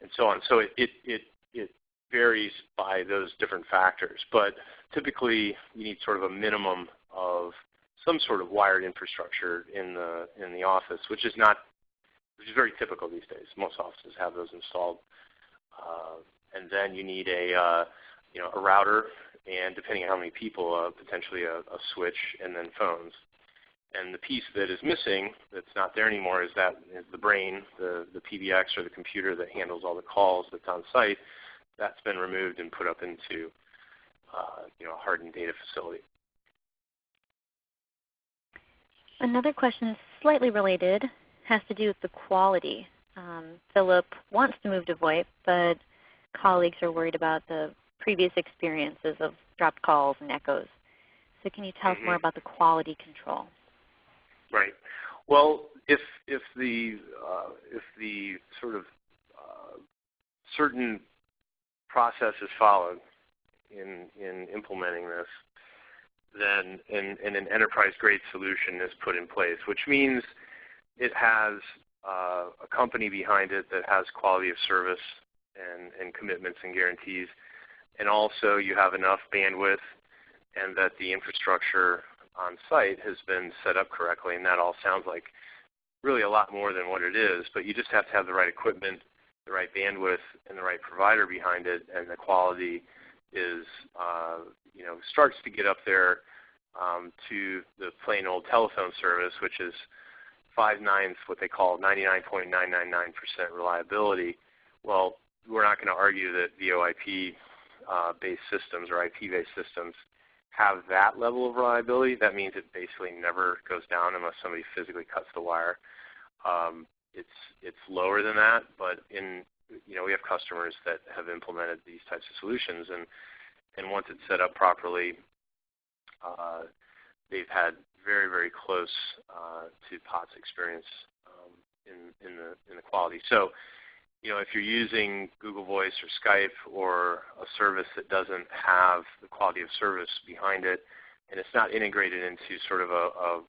and so on. So it, it it it varies by those different factors. But typically, you need sort of a minimum of some sort of wired infrastructure in the in the office, which is not which is very typical these days. Most offices have those installed, uh, and then you need a uh, you know a router, and depending on how many people, uh, potentially a, a switch, and then phones. And the piece that is missing, that's not there anymore, is that is the brain, the, the PBX or the computer that handles all the calls that's on site. That's been removed and put up into uh, you know, a hardened data facility. Another question slightly related has to do with the quality. Um, Philip wants to move to VoIP, but colleagues are worried about the previous experiences of dropped calls and echoes. So can you tell mm -hmm. us more mm-hmm. about the quality control? Right. Well, if if the uh, if the sort of uh, certain process is followed in in implementing this, then and, and an enterprise grade solution is put in place, which means it has uh, a company behind it that has quality of service and, and commitments and guarantees, and also you have enough bandwidth and that the infrastructure on site has been set up correctly, and that all sounds like really a lot more than what it is, but you just have to have the right equipment, the right bandwidth, and the right provider behind it, and the quality is, uh, you know, starts to get up there um, to the plain old telephone service, which is 5 nines, what they call 99.999% reliability. Well, we're not going to argue that VoIP uh, based systems or IP based systems have that level of reliability, that means it basically never goes down unless somebody physically cuts the wire. Um, it's it's lower than that, but in you know we have customers that have implemented these types of solutions, and and once it's set up properly, uh, they've had very very close uh, to POTS experience um, in in the in the quality. So you know, if you're using Google Voice or Skype or a service that doesn't have the quality of service behind it, and it's not integrated into sort of a, a,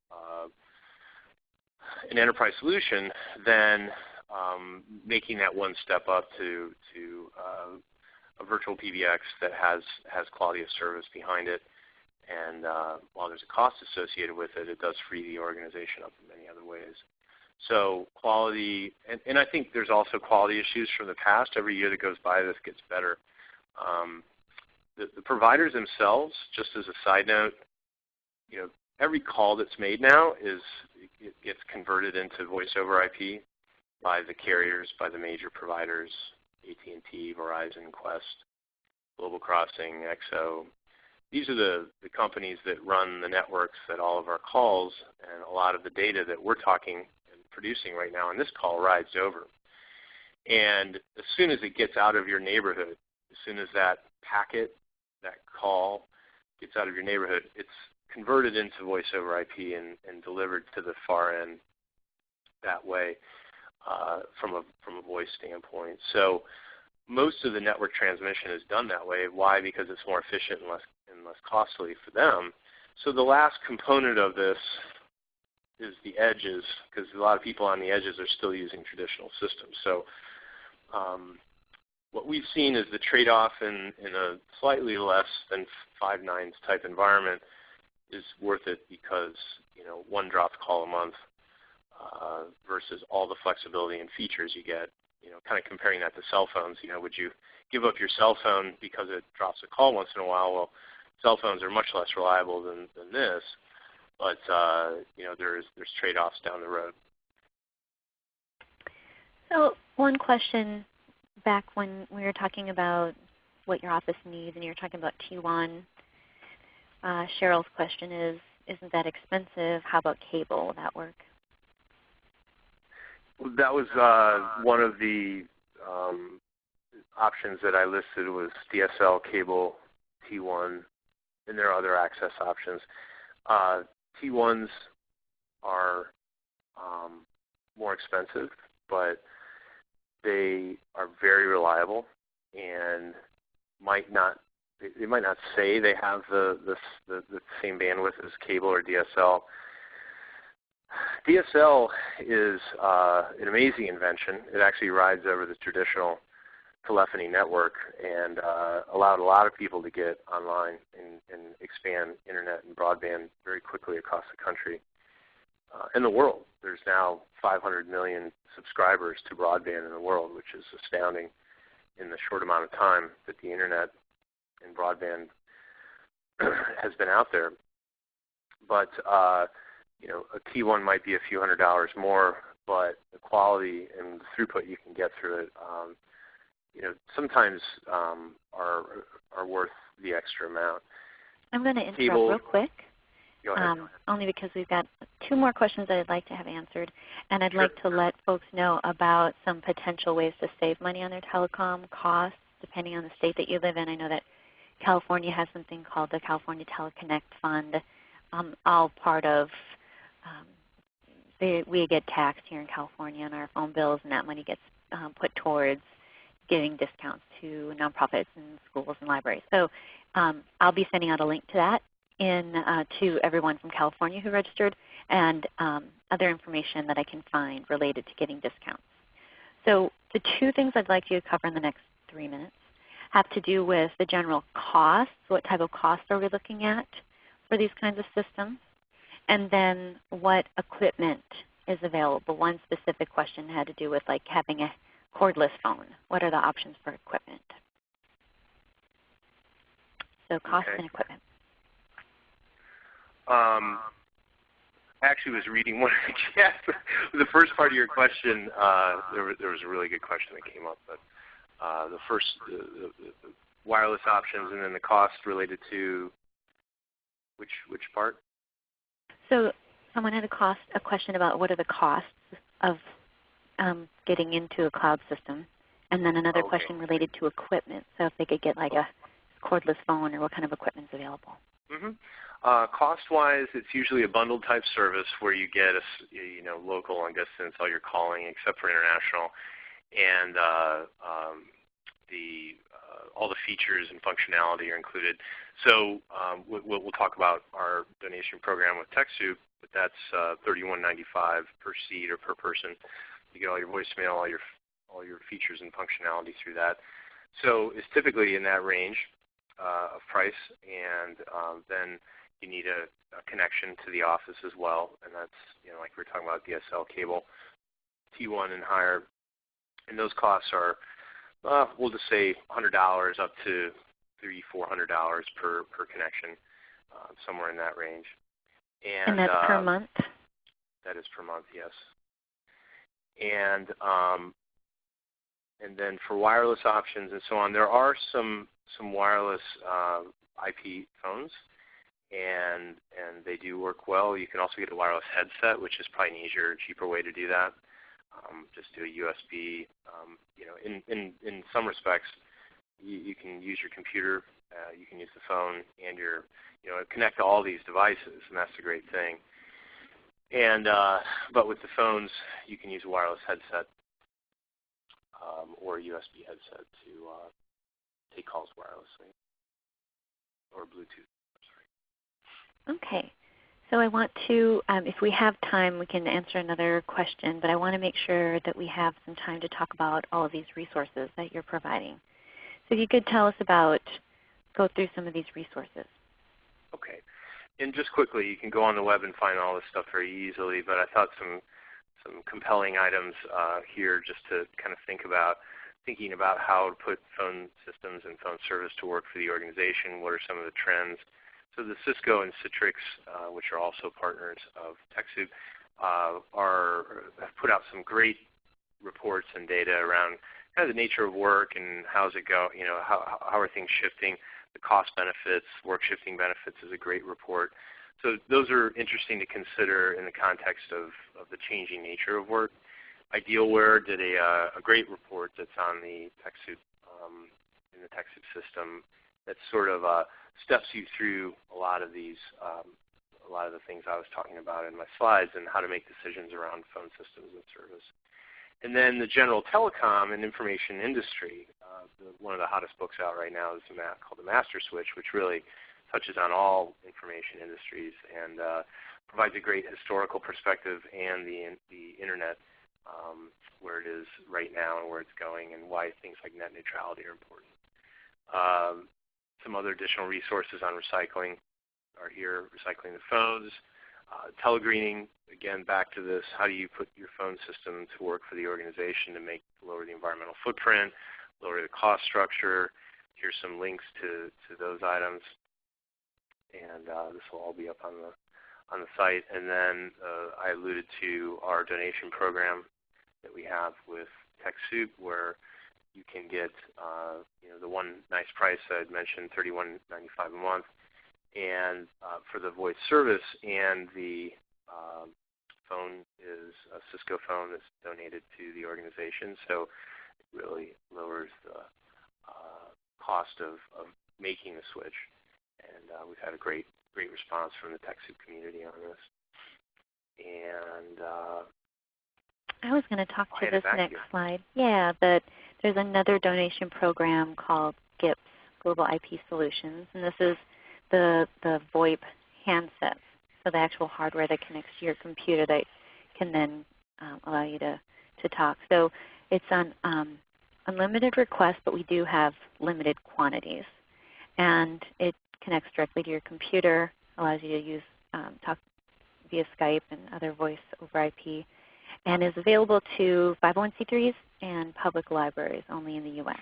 an enterprise solution, then um, making that one step up to to uh, a virtual PBX that has has quality of service behind it, and uh, while there's a cost associated with it, it does free the organization up in many other ways. So quality, and, and, I think there's also quality issues from the past. Every year that goes by, this gets better. Um, the, the, providers themselves, just as a side note, you know, every call that's made now is it gets converted into voice over IP by the carriers, by the major providers, AT&T, Verizon, Qwest, Global Crossing, XO. These are the, the companies that run the networks that all of our calls and a lot of the data that we're talking and producing right now in this call rides over. And as soon as it gets out of your neighborhood, as soon as that packet, that call gets out of your neighborhood, it's converted into voice over IP and, and delivered to the far end that way uh, from, a, from a voice standpoint. So most of the network transmission is done that way. Why? Because it's more efficient and less, less costly for them. So the last component of this is the edges, because a lot of people on the edges are still using traditional systems. So um, what we've seen is the trade-off in, in a slightly less than five nines type environment is worth it because you know one dropped call a month uh, versus all the flexibility and features you get. You know, kind of comparing that to cell phones. You know, would you give up your cell phone because it drops a call once in a while? Well, cell phones are much less reliable than, than this but uh, you know there's there's trade-offs down the road. So one question back when we were talking about what your office needs and you were talking about T1, uh, Cheryl's question is, isn't that expensive? How about cable? Will that work? That was uh, one of the um, options that I listed was DSL, cable, T1, and there are other access options. Uh, T1s are um, more expensive, but they are very reliable and might not they might not say they have the, the, the, the same bandwidth as cable or DSL. DSL is uh, an amazing invention. It actually rides over the traditional telephony network and uh, allowed a lot of people to get online and, and, expand internet and broadband very quickly across the country uh, and the world. There's now 500 million subscribers to broadband in the world, which is astounding in the short amount of time that the internet and broadband has been out there. But uh, you know, a T1 might be a few hundred dollars more, but the quality and the throughput you can get through it um, you know, sometimes um, are are worth the extra amount. I'm going to interrupt real quick. Ahead, um, only because we've got two more questions that I'd like to have answered, and I'd sure. like to let folks know about some potential ways to save money on their telecom costs, depending on the state that you live in. I know that California has something called the California Teleconnect Fund, um, all part of um, they, we get taxed here in California on our phone bills, and that money gets um, put towards giving discounts to nonprofits and schools and libraries. So um, I'll be sending out a link to that in, uh, to everyone from California who registered and um, other information that I can find related to getting discounts. So the two things I'd like you to cover in the next three minutes have to do with the general costs. What type of costs are we looking at for these kinds of systems? And then what equipment is available. One specific question had to do with like having a cordless phone. What are the options for equipment? So cost Okay. and equipment. Um, I actually was reading one of the chats. the first part of your question, uh, there, was, there was a really good question that came up. But uh, the first, the, the, the wireless options, and then the cost related to which which part? So someone had a, cost, a question about what are the costs of um, getting into a cloud system. And then another Okay. question related to equipment. So if they could get like a cordless phone or what kind of equipment is available. hmm Uh, cost-wise, it's usually a bundled type service where you get a you know local long distance, all your calling except for international, and uh, um, the uh, all the features and functionality are included. So um, we'll, we'll talk about our donation program with TechSoup, but that's uh, $31.95 per seat or per person. You get all your voicemail, all your all your features and functionality through that. So it's typically in that range uh, of price, and um, then you need a, a connection to the office as well, and that's you know like we were talking about DSL cable, T1 and higher, and those costs are uh, we'll just say $100 up to three, four hundred dollars per per connection, uh, somewhere in that range. And, And, that's per uh, month? That is per month, yes. And um, and then for wireless options and so on, there are some some wireless uh, IP phones, and and they do work well. You can also get a wireless headset, which is probably an easier, cheaper way to do that. Um, just do a USB. Um, you know, in in in some respects, you, you can use your computer, uh, you can use the phone, and your you know connect to all these devices, and that's the great thing. And uh, but with the phones, you can use a wireless headset um, or a USB headset to uh, take calls wirelessly or Bluetooth. Okay. So I want to, um, if we have time, we can answer another question, but I want to make sure that we have some time to talk about all of these resources that you're providing. So if you could tell us about, go through some of these resources. Okay. And just quickly, you can go on the web and find all this stuff very easily. But I thought some some compelling items uh, here just to kind of think about thinking about how to put phone systems and phone service to work for the organization. What are some of the trends? So the Cisco and Citrix, uh, which are also partners of TechSoup, uh, are have put out some great reports and data around kind of the nature of work and how's it go. You know, how how are things shifting? The cost benefits, work shifting benefits is a great report. So those are interesting to consider in the context of, of the changing nature of work. Idealware did a, uh, a great report that's on the TechSoup um, in the TechSoup system that sort of uh, steps you through a lot of these, um, a lot of the things I was talking about in my slides and how to make decisions around phone systems and service. And then the general telecom and information industry, uh, the, one of the hottest books out right now is a ma- called The Master Switch, which really touches on all information industries and uh, provides a great historical perspective and the, the internet, um, where it is right now and where it's going and why things like net neutrality are important. Um, some other additional resources on recycling are here, recycling the phones, uh, telegreening, again, back to this, how do you put your phone system to work for the organization to make lower the environmental footprint, lower the cost structure. Here's some links to, to those items. And uh, this will all be up on the, on the site. And then uh, I alluded to our donation program that we have with TechSoup where you can get uh, you know, the one nice price I had mentioned, $31.95 a month, and uh, for the voice service and the um, phone is a Cisco phone that's donated to the organization, so it really lowers the uh, cost of, of making the switch. And uh, we've had a great great response from the TechSoup community on this. And uh, I was going to talk to this next you. slide. Yeah, that there's another donation program called GIPS, Global IP Solutions, and this is the, the VoIP handsets, so the actual hardware that connects to your computer that can then um, allow you to, to talk. So it's on um, unlimited request, but we do have limited quantities. And it connects directly to your computer, allows you to use um, talk via Skype and other voice over IP, and is available to 501c3s and public libraries only in the U.S.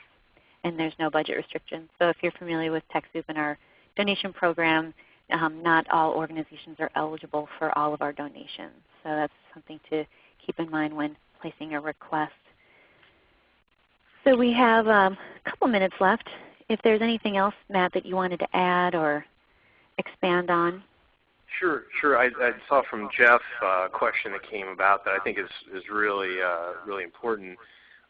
And there's no budget restrictions. So if you're familiar with TechSoup and our donation program, um, not all organizations are eligible for all of our donations. So that's something to keep in mind when placing a request. So we have um, a couple minutes left. If there's anything else, Matt, that you wanted to add or expand on. Sure, sure. I, I saw from Jeff uh, a question that came about that I think is, is really, uh, really important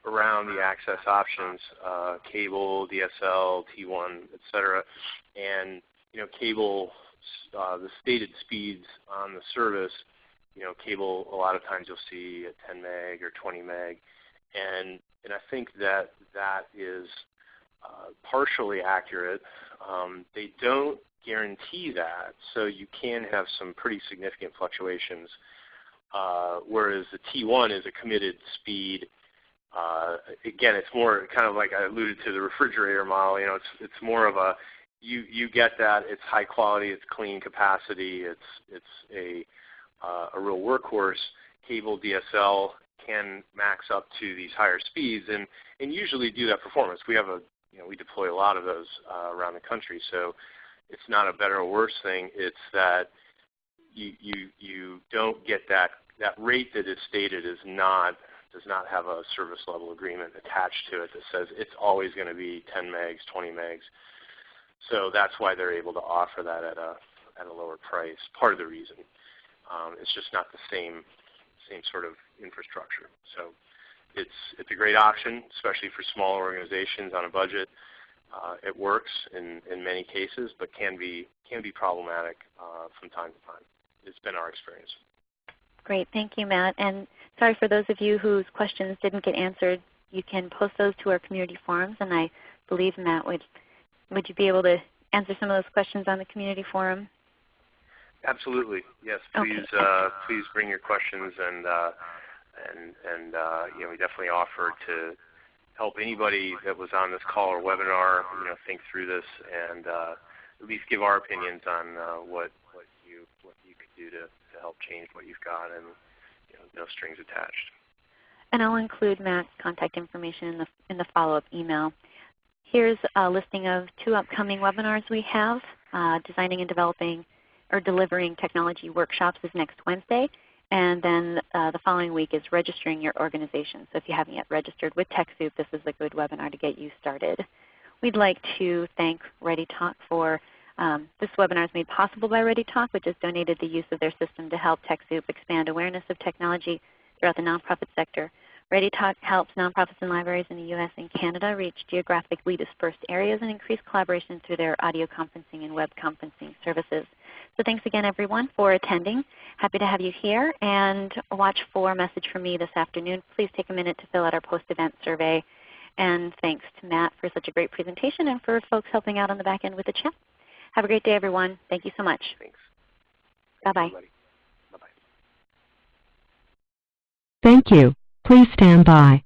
around the access options, uh, cable, DSL, T1, etc. And you know, cable, uh, the stated speeds on the service, you know, cable a lot of times you'll see at 10 meg or 20 meg. And, and I think that that is uh, partially accurate. Um, they don't guarantee that, so you can have some pretty significant fluctuations. Uh, whereas the T1 is a committed speed. Uh, again, it's more kind of like I alluded to the refrigerator model. You know, it's it's more of a you you get that. It's high quality. It's clean capacity. It's it's a uh, a real workhorse. Cable DSL can max up to these higher speeds and and usually do that performance. We have a you know we deploy a lot of those uh, around the country, so it's not a better or worse thing. It's that you you you don't get that that rate that is stated is not does not have a service level agreement attached to it that says it's always going to be 10 megs, 20 megs. So that's why they're able to offer that at a at a lower price. Part of the reason. Um, it's just not the same same sort of infrastructure. So it's it's a great option, especially for smaller organizations on a budget. Uh, it works in, in many cases, but can be can be problematic uh, from time to time. It's been our experience. Great, thank you, Matt. And sorry for those of you whose questions didn't get answered. You can post those to our community forums, and I believe Matt would would you be able to answer some of those questions on the community forum? Absolutely, yes. Okay, Please uh, please bring your questions, and uh, and and uh, you know we definitely offer to help anybody that was on this call or webinar, you know, think through this and uh, at least give our opinions on uh, what what you what you could do to help change what you've got, and you know, no strings attached. And I'll include Matt's contact information in the, in the follow-up email. Here's a listing of two upcoming webinars we have. Uh, designing and developing or delivering technology workshops is next Wednesday. And then uh, the following week is registering your organization. So if you haven't yet registered with TechSoup, this is a good webinar to get you started. We'd like to thank ReadyTalk for um, this webinar is made possible by ReadyTalk, which has donated the use of their system to help TechSoup expand awareness of technology throughout the nonprofit sector. ReadyTalk helps nonprofits and libraries in the U.S. and Canada reach geographically dispersed areas and increase collaboration through their audio conferencing and web conferencing services. So thanks again everyone for attending. Happy to have you here and watch for a message from me this afternoon. Please take a minute to fill out our post-event survey. And thanks to Matt for such a great presentation and for folks helping out on the back end with the chat. Have a great day everyone. Thank you so much. Thanks. Bye-bye. Bye bye. Thank you. Please stand by.